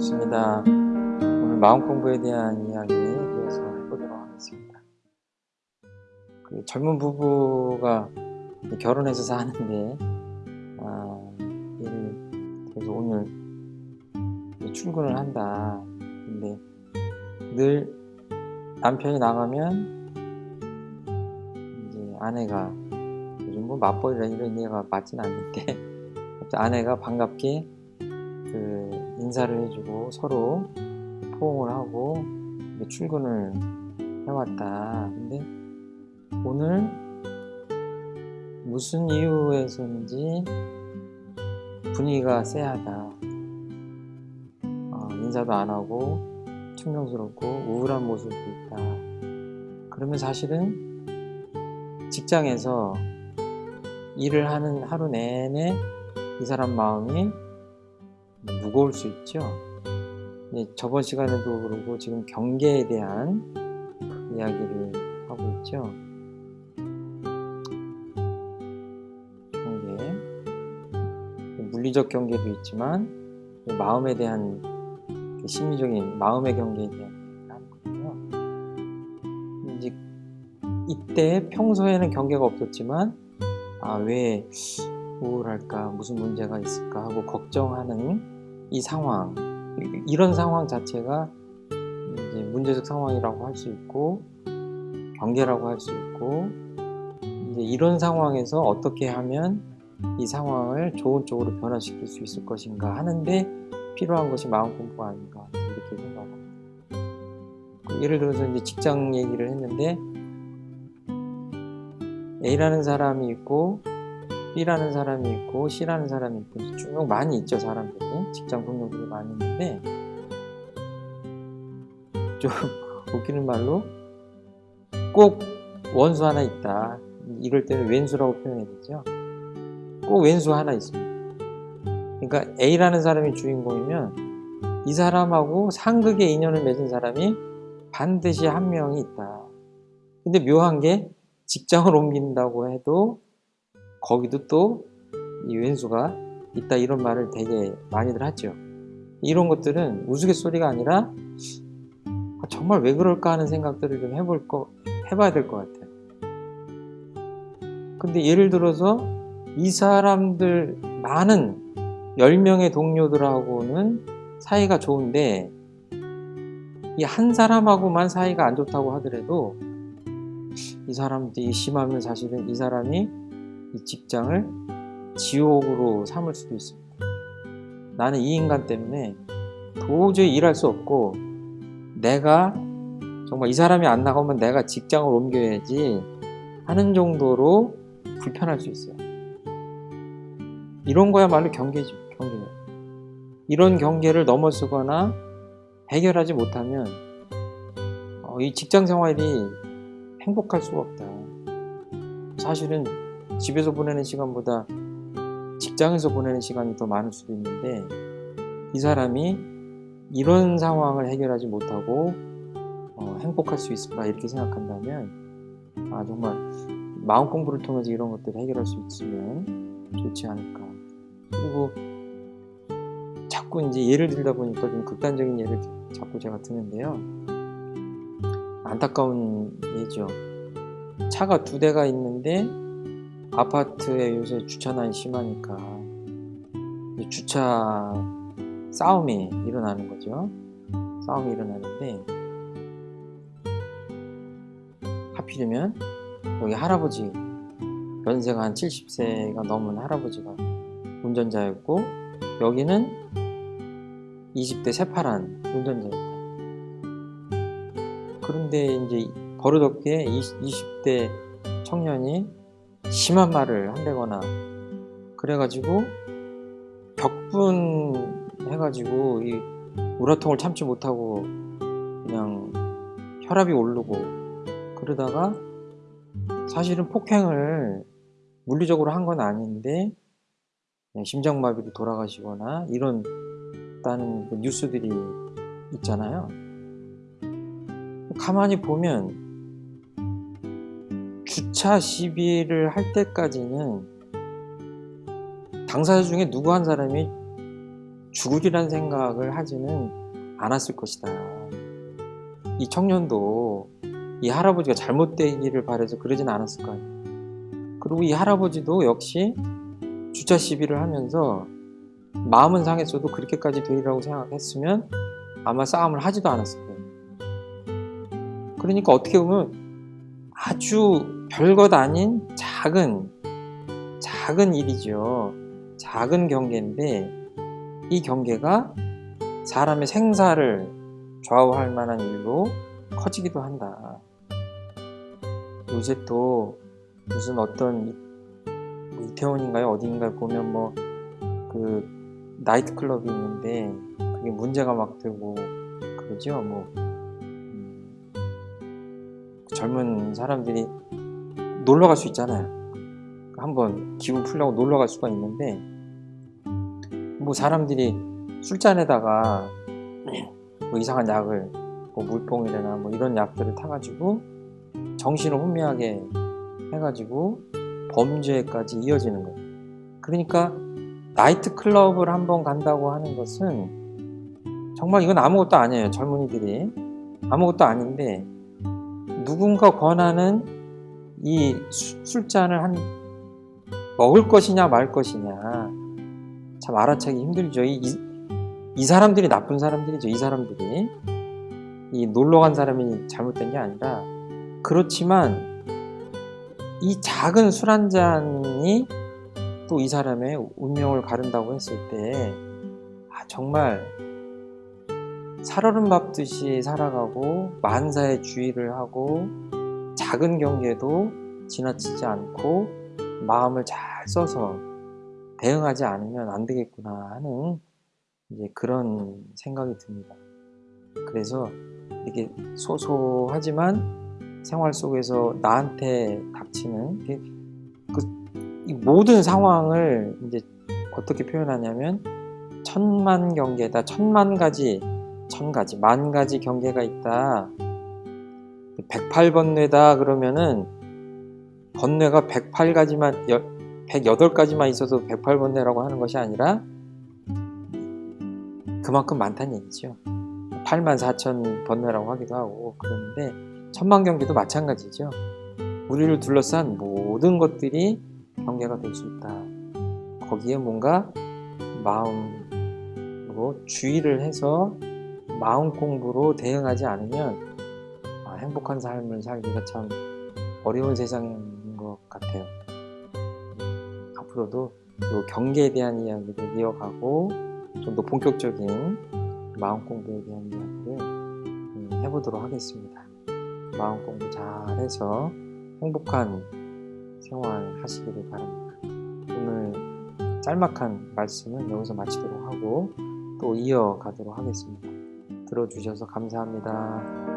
반갑습니다. 오늘 마음 공부에 대한 이야기 이어서 해보도록 하겠습니다. 그 젊은 부부가 결혼해서 사는데, 아, 그래서 오늘 출근을 한다. 근데 늘 남편이 나가면 이제 아내가 요즘 뭐 맞벌이라 이런 얘기가 맞진 않는데 아내가 반갑게 그 인사를 해주고 서로 포옹을 하고 출근을 해왔다. 근데 오늘 무슨 이유에서인지 분위기가 쎄하다. 어, 인사도 안 하고 충명스럽고 우울한 모습도 있다. 그러면 사실은 직장에서 일을 하는 하루 내내 이 사람 마음이 무거울 수 있죠. 저번 시간에도 그러고 지금 경계에 대한 이야기를 하고 있죠. 경계. 물리적 경계도 있지만 마음에 대한 심리적인 마음의 경계에 대한 하는 거고요. 이제 이때 평소에는 경계가 없었지만 아 왜 우울할까 무슨 문제가 있을까 하고 걱정하는 이 상황 이런 상황 자체가 이제 문제적 상황이라고 할 수 있고 경계라고 할 수 있고 이제 이런 상황에서 어떻게 하면 이 상황을 좋은 쪽으로 변화시킬 수 있을 것인가 하는데 필요한 것이 마음 공부가 아닌가 이렇게 생각합니다. 예를 들어서 이제 직장 얘기를 했는데 A라는 사람이 있고 B라는 사람이 있고 C라는 사람이 있고 쭉 많이 있죠 사람들이. 직장 동료들이 많이 있는데. 좀 웃기는 말로 꼭 원수 하나 있다. 이럴 때는 왼수라고 표현해야 되죠. 꼭 왼수 하나 있습니다. 그러니까 A라는 사람이 주인공이면 이 사람하고 상극의 인연을 맺은 사람이 반드시 한 명이 있다. 근데 묘한 게 직장을 옮긴다고 해도 거기도 또 이 왼수가 있다 이런 말을 되게 많이들 하죠. 이런 것들은 우스갯소리가 아니라 아, 정말 왜 그럴까 하는 생각들을 좀 해볼 거 해봐야 될 것 같아요. 근데 예를 들어서 이 사람들 많은 10명의 동료들하고는 사이가 좋은데 이 한 사람하고만 사이가 안 좋다고 하더라도 이 사람들이 심하면 사실은 이 사람이 이 직장을 지옥으로 삼을 수도 있습니다. 나는 이 인간 때문에 도저히 일할 수 없고 내가 정말 이 사람이 안 나가면 내가 직장을 옮겨야지 하는 정도로 불편할 수 있어요. 이런 거야말로 경계죠. 경계. 이런 경계를 넘어서거나 해결하지 못하면 어, 이 직장 생활이 행복할 수가 없다. 사실은 집에서 보내는 시간보다 직장에서 보내는 시간이 더 많을 수도 있는데 이 사람이 이런 상황을 해결하지 못하고 어, 행복할 수 있을까 이렇게 생각한다면 아 정말 마음 공부를 통해서 이런 것들을 해결할 수 있으면 좋지 않을까. 그리고 자꾸 이제 예를 들다 보니까 좀 극단적인 예를 자꾸 제가 드는데요. 안타까운 예죠. 차가 두 대가 있는데 아파트에 요새 주차난이 심하니까 주차 싸움이 일어나는 거죠. 싸움이 일어나는데 하필이면 여기 할아버지 연세가 한 70세가 넘은 할아버지가 운전자였고 여기는 20대 새파란 운전자였다. 그런데 이제 버릇없게 20대 청년이 심한 말을 한다거나 그래가지고 격분 해가지고 이 우라통을 참지 못하고 그냥 혈압이 오르고 그러다가 사실은 폭행을 물리적으로 한 건 아닌데 심장마비로 돌아가시거나 이런 다는 그 뉴스들이 있잖아요. 가만히 보면 주차 시비를 할 때까지는 당사자 중에 누구 한 사람이 죽으리란 생각을 하지는 않았을 것이다. 이 청년도 이 할아버지가 잘못되기를 바래서 그러진 않았을 거 아니에요. 그리고 이 할아버지도 역시 주차 시비를 하면서 마음은 상했어도 그렇게까지 되리라고 생각했으면 아마 싸움을 하지도 않았을 거예요. 그러니까 어떻게 보면 아주 별것 아닌 작은 작은 일이죠. 작은 경계인데 이 경계가 사람의 생사를 좌우할 만한 일로 커지기도 한다. 요새 또 무슨 어떤 뭐 이태원인가요? 어디인가에 보면 뭐 그 나이트 클럽이 있는데 그게 문제가 막 되고 그러죠. 뭐 음, 젊은 사람들이 놀러 갈 수 있잖아요. 한번 기분 풀려고 놀러 갈 수가 있는데 뭐 사람들이 술잔에다가 뭐 이상한 약을 뭐 물뽕이나 뭐 이런 약들을 타가지고 정신을 혼미하게 해가지고 범죄까지 이어지는 거예요. 그러니까 나이트 클럽을 한번 간다고 하는 것은 정말 이건 아무것도 아니에요. 젊은이들이 아무것도 아닌데 누군가 권하는 이 수- 술잔을 한 먹을 것이냐 말 것이냐 참 알아차기 힘들죠. 이, 이, 이 사람들이 나쁜 사람들이죠. 이 사람들이 이 놀러 간 사람이 잘못된 게 아니라 그렇지만 이 작은 술 한 잔이 또 이 사람의 운명을 가른다고 했을 때 아, 정말 살얼음 밟듯이 살아가고 만사의 주의를 하고 작은 경계도 지나치지 않고 마음을 잘 써서 대응하지 않으면 안 되겠구나 하는 이제 그런 생각이 듭니다. 그래서 이게 소소하지만 생활 속에서 나한테 닥치는 그이 모든 상황을 이제 어떻게 표현하냐면 천만 경계다 천만 가지 천 가지 만 가지 경계가 있다 108번뇌다 그러면은 번뇌가 108가지만 108가지만 있어서 108번뇌라고 하는 것이 아니라 그만큼 많다는 얘기죠. 8만 4천 번뇌라고 하기도 하고 그러는데 천만 경계도 마찬가지죠. 우리를 둘러싼 모든 것들이 경계가 될 수 있다. 거기에 뭔가 마음으로 주의를 해서 마음 공부로 대응하지 않으면 아, 행복한 삶을 살기가 참 어려운 세상인 것 같아요. 앞으로도 이 경계에 대한 이야기를 이어가고 좀 더 본격적인 마음 공부에 대한 이야기를 음, 해보도록 하겠습니다. 마음 공부 잘해서 행복한 생활 하시기를 바랍니다. 오늘 짤막한 말씀은 여기서 마치도록 하고 또 이어가도록 하겠습니다. 들어주셔서 감사합니다.